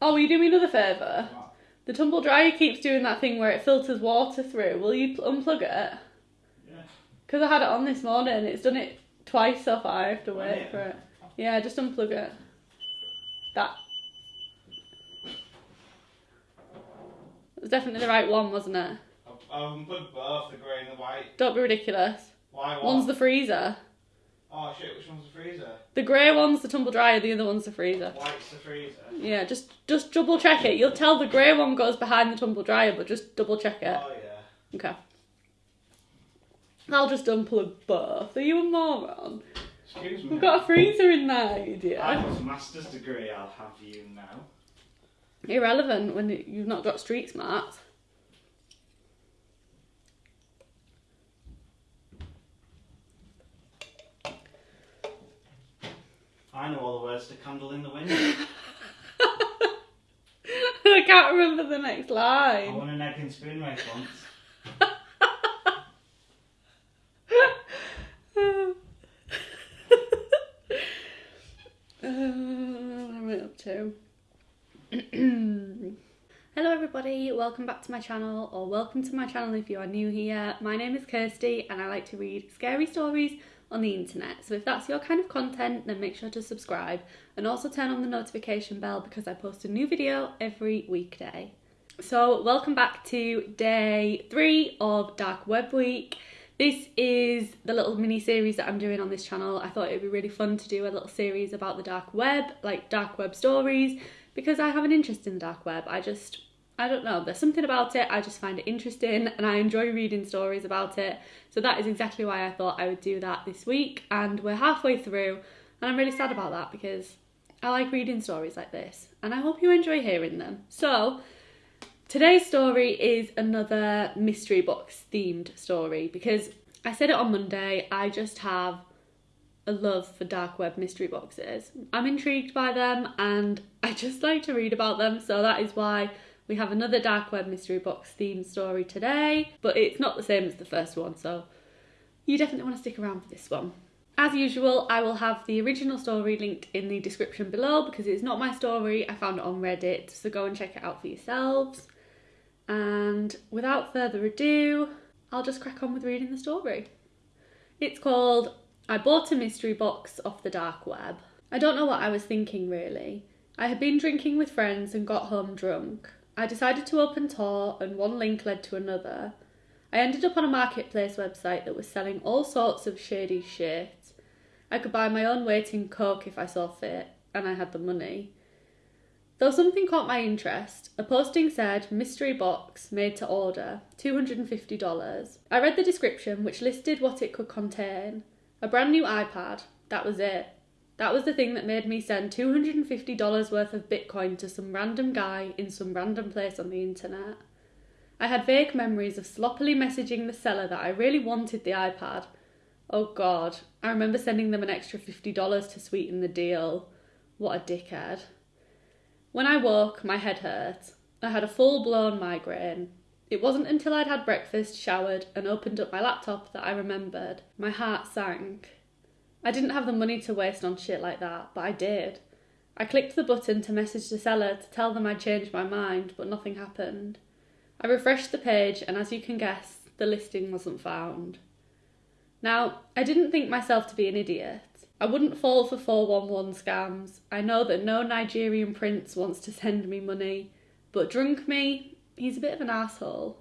Oh, will you do me another favour? The tumble dryer keeps doing that thing where it filters water through. Will you pl- unplug it? Yeah. Because I had it on this morning. It's done it twice so far. I have to wait yeah. for it. Yeah, just unplug it. That. It was definitely the right one, wasn't it? I've, I've unplugged both the grey and the white. Don't be ridiculous. Why? One's the freezer. Oh shit, which one's the freezer? The grey one's the tumble dryer, the other one's the freezer. White's the freezer. Yeah, just just double check it. You'll tell the grey one goes behind the tumble dryer, but just double check it. Oh yeah. Okay. I'll just unplug both. Are you a moron? Excuse me. We've got a freezer in there, you idiot. I have a master's degree, I'll have you now. Irrelevant when you've not got street smarts. I know all the words to Candle in the Wind. I can't remember the next I line. won an egg and spoon race once. Uh, what am I up to? Hello everybody, welcome back to my channel, or welcome to my channel if you are new here. My name is Kirsty and I like to read scary stories on the internet. So if that's your kind of content, then make sure to subscribe and also turn on the notification bell because I post a new video every weekday. So welcome back to day three of Dark Web Week. This is the little mini series that I'm doing on this channel. I thought it would be really fun to do a little series about the dark web, like dark web stories, because I have an interest in the dark web. I just, I don't know, there's something about it, I just find it interesting and I enjoy reading stories about it. So that is exactly why I thought I would do that this week. And we're halfway through, and I'm really sad about that because I like reading stories like this and I hope you enjoy hearing them. So, Today's story is another mystery box themed story because I said it on Monday, I just have a love for dark web mystery boxes. I'm intrigued by them and I just like to read about them, so that is why we have another dark web mystery box themed story today, but it's not the same as the first one, so you definitely want to stick around for this one. As usual, I will have the original story linked in the description below because it's not my story, I found it on Reddit, so go and check it out for yourselves. And without further ado, I'll just crack on with reading the story. It's called I Bought a Mystery Box Off the Dark Web. I don't know what I was thinking really. I had been drinking with friends and got home drunk. I decided to open Tor, and one link led to another. I ended up on a marketplace website that was selling all sorts of shady shit. I could buy my own weight in coke if I saw fit, and I had the money. Though something caught my interest, a posting said mystery box made to order, $250. I read the description, which listed what it could contain a brand new iPad. That was it. That was the thing that made me send $250 worth of Bitcoin to some random guy in some random place on the internet. I had vague memories of sloppily messaging the seller that I really wanted the iPad. Oh god, I remember sending them an extra $50 to sweeten the deal. What a dickhead. When I woke, my head hurt. I had a full blown migraine. It wasn't until I'd had breakfast, showered, and opened up my laptop that I remembered. My heart sank. I didn't have the money to waste on shit like that, but I did. I clicked the button to message the seller to tell them I'd changed my mind, but nothing happened. I refreshed the page, and as you can guess, the listing wasn't found. Now, I didn't think myself to be an idiot. I wouldn't fall for 411 scams. I know that no Nigerian prince wants to send me money, but drunk me, he's a bit of an asshole.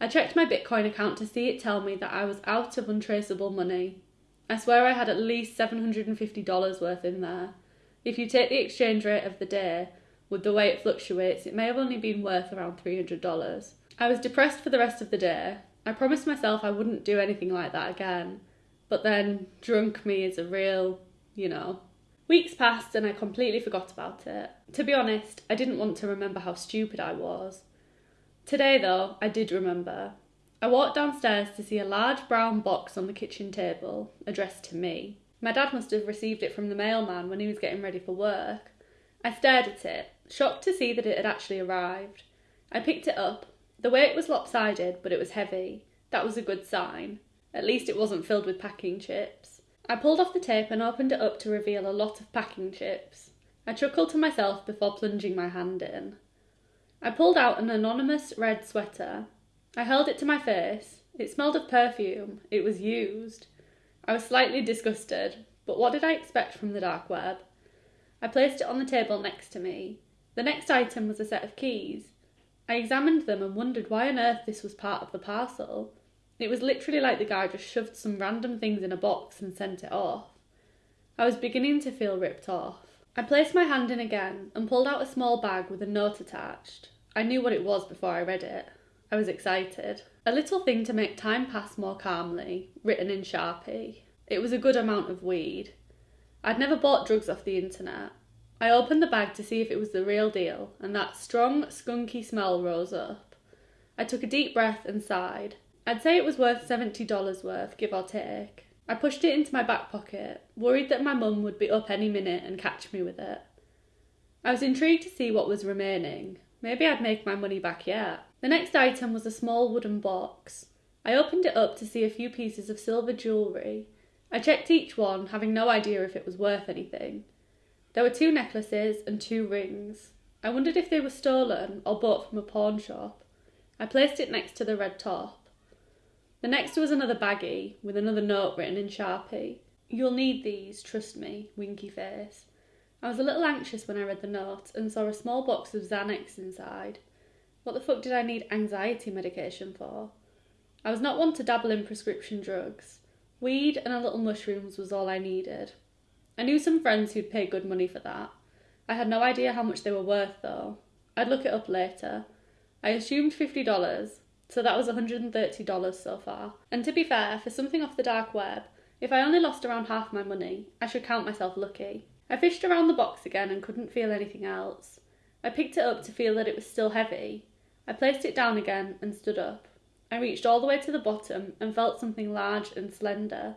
I checked my Bitcoin account to see it tell me that I was out of untraceable money. I swear I had at least $750 worth in there. If you take the exchange rate of the day, with the way it fluctuates, it may have only been worth around $300. I was depressed for the rest of the day. I promised myself I wouldn't do anything like that again. But then, drunk me is a real, you know. Weeks passed and I completely forgot about it. To be honest, I didn't want to remember how stupid I was. Today, though, I did remember. I walked downstairs to see a large brown box on the kitchen table, addressed to me. My dad must have received it from the mailman when he was getting ready for work. I stared at it, shocked to see that it had actually arrived. I picked it up. The weight was lopsided, but it was heavy. That was a good sign. At least it wasn't filled with packing chips. I pulled off the tape and opened it up to reveal a lot of packing chips. I chuckled to myself before plunging my hand in. I pulled out an anonymous red sweater. I held it to my face. It smelled of perfume. It was used. I was slightly disgusted, but what did I expect from the dark web? I placed it on the table next to me. The next item was a set of keys. I examined them and wondered why on earth this was part of the parcel. It was literally like the guy just shoved some random things in a box and sent it off. I was beginning to feel ripped off. I placed my hand in again and pulled out a small bag with a note attached. I knew what it was before I read it. I was excited. A little thing to make time pass more calmly, written in Sharpie. It was a good amount of weed. I'd never bought drugs off the internet. I opened the bag to see if it was the real deal, and that strong, skunky smell rose up. I took a deep breath and sighed. I'd say it was worth $70 worth, give or take. I pushed it into my back pocket, worried that my mum would be up any minute and catch me with it. I was intrigued to see what was remaining. Maybe I'd make my money back yet. The next item was a small wooden box. I opened it up to see a few pieces of silver jewellery. I checked each one, having no idea if it was worth anything. There were two necklaces and two rings. I wondered if they were stolen or bought from a pawn shop. I placed it next to the red top. The next was another baggie with another note written in Sharpie. You'll need these, trust me, winky face. I was a little anxious when I read the note and saw a small box of Xanax inside. What the fuck did I need anxiety medication for? I was not one to dabble in prescription drugs. Weed and a little mushrooms was all I needed. I knew some friends who'd pay good money for that. I had no idea how much they were worth, though. I'd look it up later. I assumed $50, so that was $130 so far. And to be fair, for something off the dark web, if I only lost around half my money, I should count myself lucky. I fished around the box again and couldn't feel anything else. I picked it up to feel that it was still heavy. I placed it down again and stood up. I reached all the way to the bottom and felt something large and slender.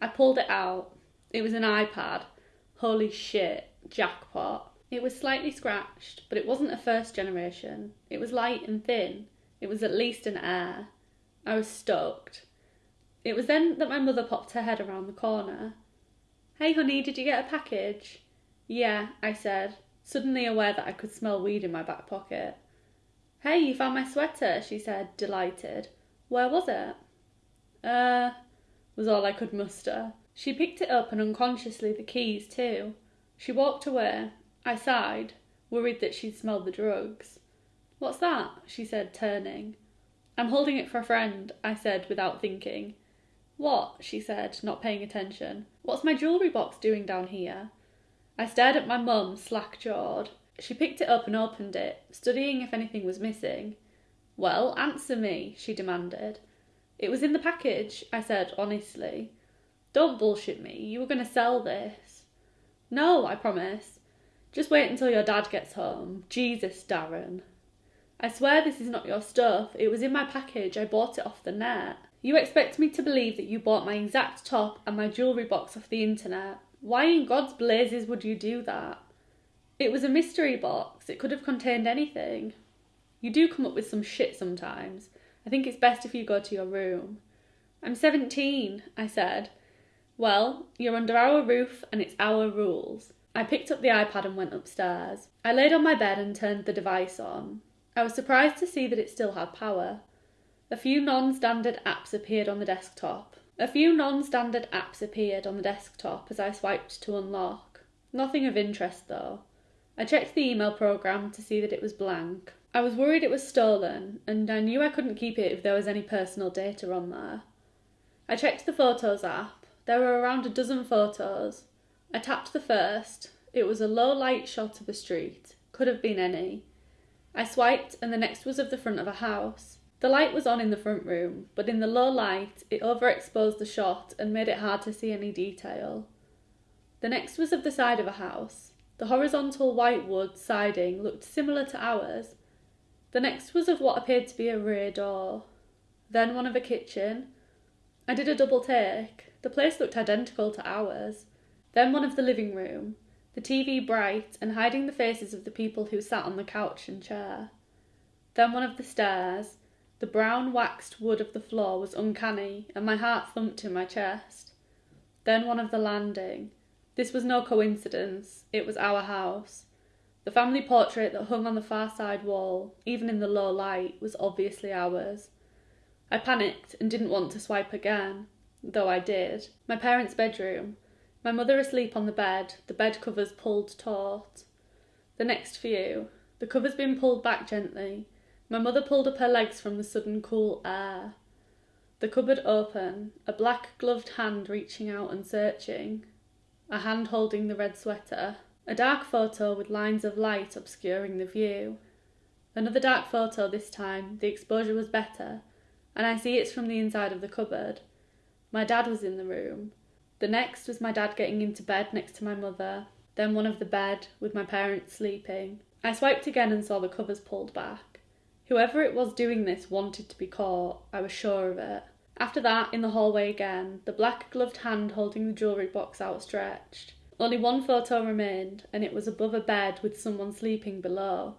I pulled it out. It was an iPad. Holy shit, jackpot. It was slightly scratched, but it wasn't a first generation. It was light and thin. It was at least an Air. I was stoked. It was then that my mother popped her head around the corner. Hey, honey, did you get a package? Yeah, I said, suddenly aware that I could smell weed in my back pocket. Hey, you found my sweater, she said, delighted. Where was it? Uh, was all I could muster. She picked it up and unconsciously the keys too. She walked away. I sighed, worried that she'd smelled the drugs. What's that? she said, turning. I'm holding it for a friend, I said without thinking. What? she said, not paying attention. What's my jewellery box doing down here? I stared at my mum, slack jawed. She picked it up and opened it, studying if anything was missing. Well, answer me, she demanded. It was in the package, I said honestly. Don't bullshit me, you were going to sell this. No, I promise. Just wait until your dad gets home. Jesus, Darren. I swear this is not your stuff. It was in my package. I bought it off the net. You expect me to believe that you bought my exact top and my jewellery box off the internet. Why in God's blazes would you do that? It was a mystery box. It could have contained anything. You do come up with some shit sometimes. I think it's best if you go to your room. I'm 17, I said. Well, you're under our roof and it's our rules. I picked up the iPad and went upstairs. I laid on my bed and turned the device on. I was surprised to see that it still had power. A few non-standard apps appeared on the desktop. A few non-standard apps appeared on the desktop as I swiped to unlock. Nothing of interest though. I checked the email program to see that it was blank. I was worried it was stolen, and I knew I couldn't keep it if there was any personal data on there. I checked the Photos app. There were around a dozen photos. I tapped the first. It was a low light shot of a street. Could have been any. I swiped, and the next was of the front of a house. The light was on in the front room, but in the low light it overexposed the shot and made it hard to see any detail. The next was of the side of a house. The horizontal white wood siding looked similar to ours. The next was of what appeared to be a rear door. Then one of a kitchen. I did a double take. The place looked identical to ours. Then one of the living room, the TV bright and hiding the faces of the people who sat on the couch and chair. Then one of the stairs. The brown waxed wood of the floor was uncanny, and my heart thumped in my chest. Then one of the landing. This was no coincidence, it was our house. The family portrait that hung on the far side wall, even in the low light, was obviously ours. I panicked and didn't want to swipe again, though I did. My parents' bedroom. My mother asleep on the bed, the bed covers pulled taut. The next view. The covers been pulled back gently. My mother pulled up her legs from the sudden cool air. The cupboard open, a black gloved hand reaching out and searching. A hand holding the red sweater. A dark photo with lines of light obscuring the view. Another dark photo this time, the exposure was better, and I see it's from the inside of the cupboard. My dad was in the room. The next was my dad getting into bed next to my mother, then one of the bed with my parents sleeping. I swiped again and saw the covers pulled back. Whoever it was doing this wanted to be caught, I was sure of it. After that, in the hallway again, the black gloved hand holding the jewellery box outstretched. Only one photo remained, and it was above a bed with someone sleeping below.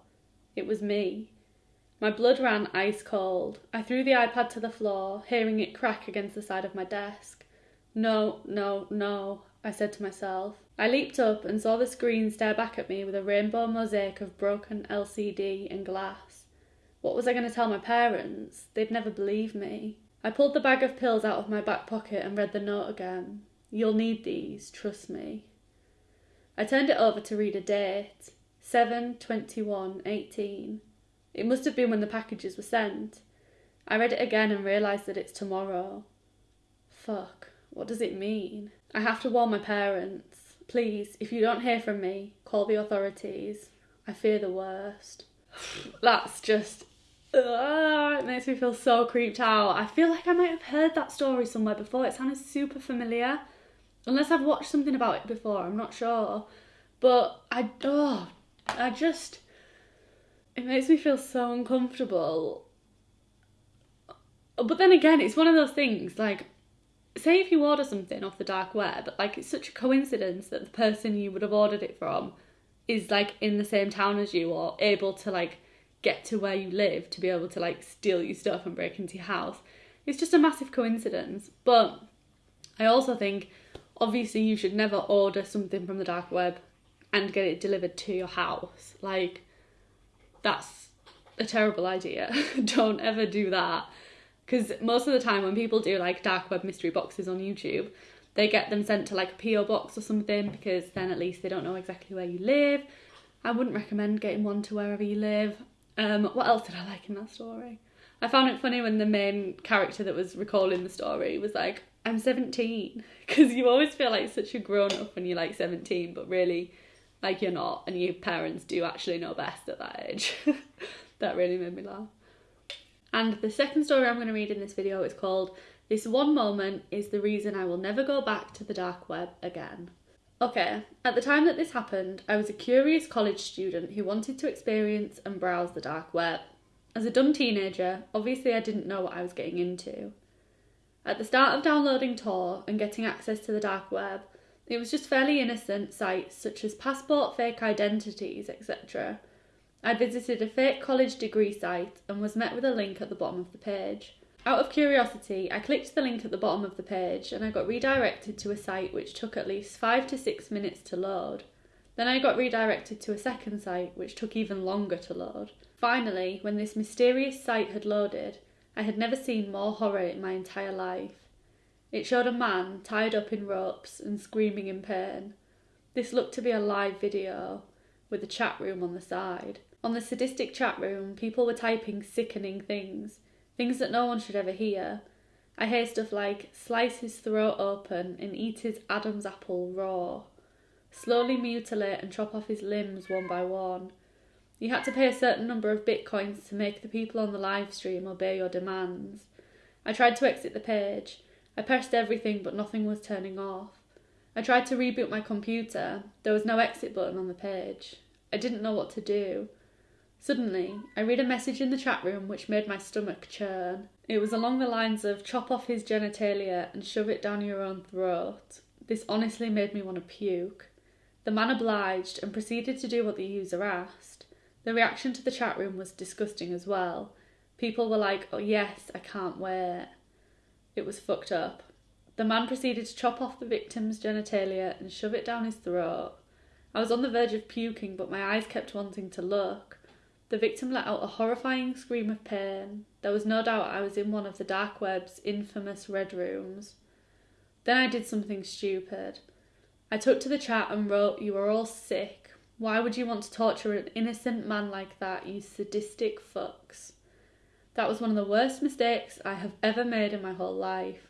It was me. My blood ran ice cold. I threw the iPad to the floor, hearing it crack against the side of my desk. No, no, no, I said to myself. I leaped up and saw the screen stare back at me with a rainbow mosaic of broken LCD and glass. What was I going to tell my parents? They'd never believe me. I pulled the bag of pills out of my back pocket and read the note again. You'll need these, trust me. I turned it over to read a date 7 21 18. It must have been when the packages were sent. I read it again and realised that it's tomorrow. Fuck, what does it mean? I have to warn my parents. Please, if you don't hear from me, call the authorities. I fear the worst. That's just. Uh, it makes me feel so creeped out. I feel like I might have heard that story somewhere before. It sounded super familiar. Unless I've watched something about it before, I'm not sure. But I. Oh, I just. It makes me feel so uncomfortable. But then again, it's one of those things like say if you order something off the dark web, but like it's such a coincidence that the person you would have ordered it from is like in the same town as you or able to like get to where you live to be able to like steal your stuff and break into your house. It's just a massive coincidence. But I also think obviously you should never order something from the dark web and get it delivered to your house. Like that's a terrible idea. Don't ever do that because most of the time when people do like dark web mystery boxes on YouTube, they get them sent to like a PO box or something because then at least they don't know exactly where you live. I wouldn't recommend getting one to wherever you live. Um, what else did I like in that story? I found it funny when the main character that was recalling the story was like, "I'm 17," because you always feel like such a grown up when you're like 17, but really, like you're not, and your parents do actually know best at that age. that really made me laugh. And the second story I'm going to read in this video is called This One Moment is the Reason I Will Never Go Back to the Dark Web Again. Okay, at the time that this happened, I was a curious college student who wanted to experience and browse the dark web. As a dumb teenager, obviously I didn't know what I was getting into. At the start of downloading Tor and getting access to the dark web, it was just fairly innocent sites such as passport fake identities, etc. I visited a fake college degree site and was met with a link at the bottom of the page. Out of curiosity, I clicked the link at the bottom of the page and I got redirected to a site which took at least 5 to 6 minutes to load. Then I got redirected to a second site which took even longer to load. Finally, when this mysterious site had loaded, I had never seen more horror in my entire life. It showed a man tied up in ropes and screaming in pain. This looked to be a live video, with a chat room on the side. On the sadistic chat room, people were typing sickening things, things that no one should ever hear. I hear stuff like slice his throat open and eat his Adam's apple raw, slowly mutilate and chop off his limbs one by one. You had to pay a certain number of bitcoins to make the people on the live stream obey your demands. I tried to exit the page. I pressed everything, but nothing was turning off. I tried to reboot my computer. There was no exit button on the page. I didn't know what to do. Suddenly, I read a message in the chat room which made my stomach churn. It was along the lines of chop off his genitalia and shove it down your own throat. This honestly made me want to puke. The man obliged and proceeded to do what the user asked. The reaction to the chat room was disgusting as well. People were like, oh yes, I can't wait. It was fucked up. The man proceeded to chop off the victim's genitalia and shove it down his throat. I was on the verge of puking, but my eyes kept wanting to look. The victim let out a horrifying scream of pain. There was no doubt I was in one of the dark web's infamous red rooms. Then I did something stupid. I took to the chat and wrote, You are all sick. Why would you want to torture an innocent man like that, you sadistic fucks? That was one of the worst mistakes I have ever made in my whole life.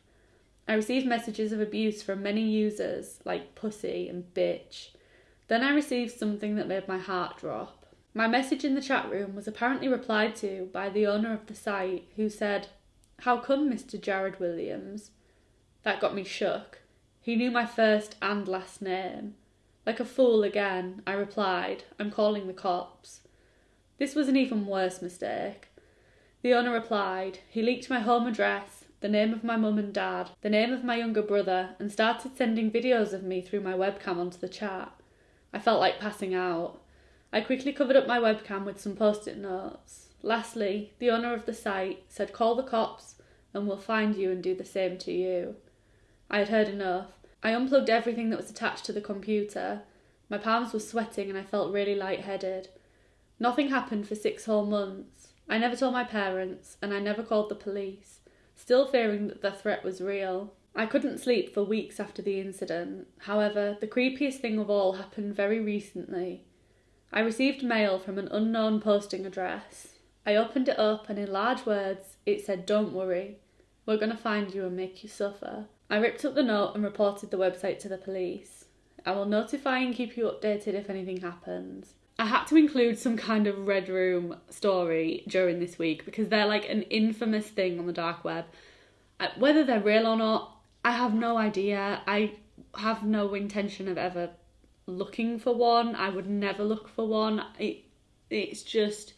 I received messages of abuse from many users, like pussy and bitch. Then I received something that made my heart drop. My message in the chat room was apparently replied to by the owner of the site, who said, How come, Mr. Jared Williams? That got me shook. He knew my first and last name. Like a fool again, I replied, I'm calling the cops. This was an even worse mistake. The owner replied, he leaked my home address, the name of my mum and dad, the name of my younger brother, and started sending videos of me through my webcam onto the chat. I felt like passing out. I quickly covered up my webcam with some post it notes. Lastly, the owner of the site said, Call the cops and we'll find you and do the same to you. I had heard enough. I unplugged everything that was attached to the computer. My palms were sweating and I felt really lightheaded. Nothing happened for six whole months. I never told my parents and I never called the police, still fearing that the threat was real. I couldn't sleep for weeks after the incident. However, the creepiest thing of all happened very recently. I received mail from an unknown posting address. I opened it up and in large words it said, Don't worry, we're going to find you and make you suffer. I ripped up the note and reported the website to the police. I will notify and keep you updated if anything happens. I had to include some kind of Red Room story during this week because they're like an infamous thing on the dark web. Uh, whether they're real or not, I have no idea. I have no intention of ever looking for one. I would never look for one. It, it's just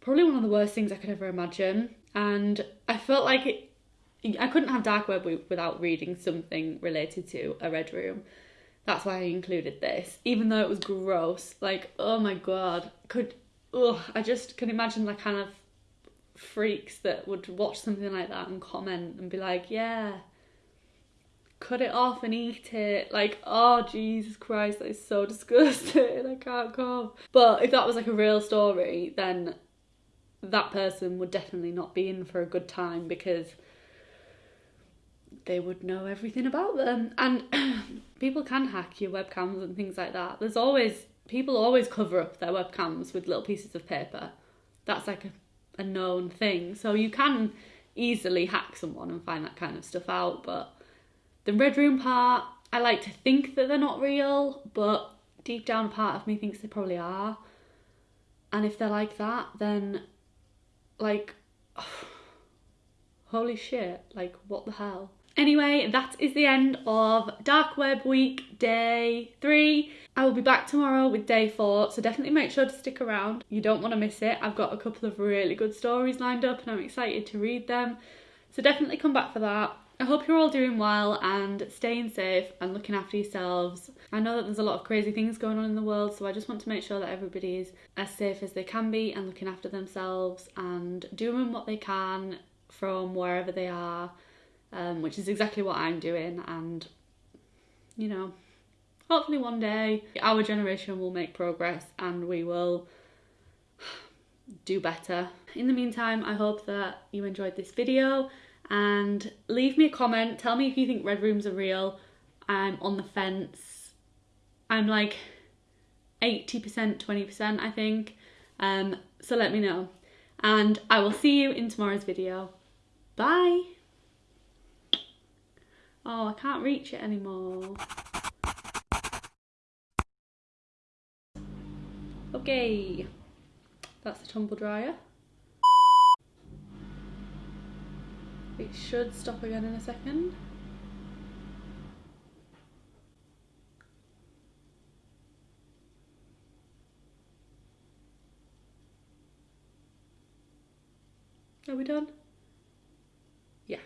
probably one of the worst things I could ever imagine. And I felt like it, I couldn't have dark web without reading something related to a red room. That's why I included this, even though it was gross. Like, oh my god, could oh, I just can imagine like kind of freaks that would watch something like that and comment and be like, yeah, cut it off and eat it. Like, oh Jesus Christ, that is so disgusting. I can't go. But if that was like a real story, then that person would definitely not be in for a good time because they would know everything about them. And people can hack your webcams and things like that. There's always people always cover up their webcams with little pieces of paper. That's like a, a known thing. So you can easily hack someone and find that kind of stuff out. But the red room part, I like to think that they're not real, but deep down a part of me thinks they probably are. And if they're like that, then like holy shit, like what the hell? Anyway, that is the end of Dark Web Week Day 3. I will be back tomorrow with Day 4, so definitely make sure to stick around. You don't want to miss it. I've got a couple of really good stories lined up and I'm excited to read them. So definitely come back for that. I hope you're all doing well and staying safe and looking after yourselves. I know that there's a lot of crazy things going on in the world, so I just want to make sure that everybody is as safe as they can be and looking after themselves and doing what they can from wherever they are um, which is exactly what I'm doing. And, you know, hopefully one day our generation will make progress and we will do better. In the meantime, I hope that you enjoyed this video and leave me a comment. Tell me if you think red rooms are real. I'm on the fence. I'm like 80%, 20%, I think. Um, so let me know. And I will see you in tomorrow's video. Bye! Oh, I can't reach it anymore. Okay, that's the tumble dryer. It should stop again in a second. Are we done? Yeah.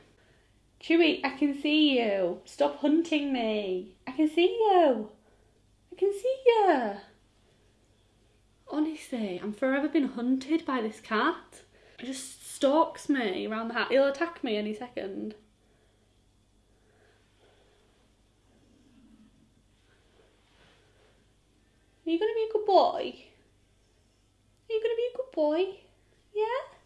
Chewy, I can see you. Stop hunting me. I can see you. I can see you. Honestly, I'm forever been hunted by this cat. I just stalks me around the house. He'll attack me any second. Are you going to be a good boy? Are you going to be a good boy? Yeah?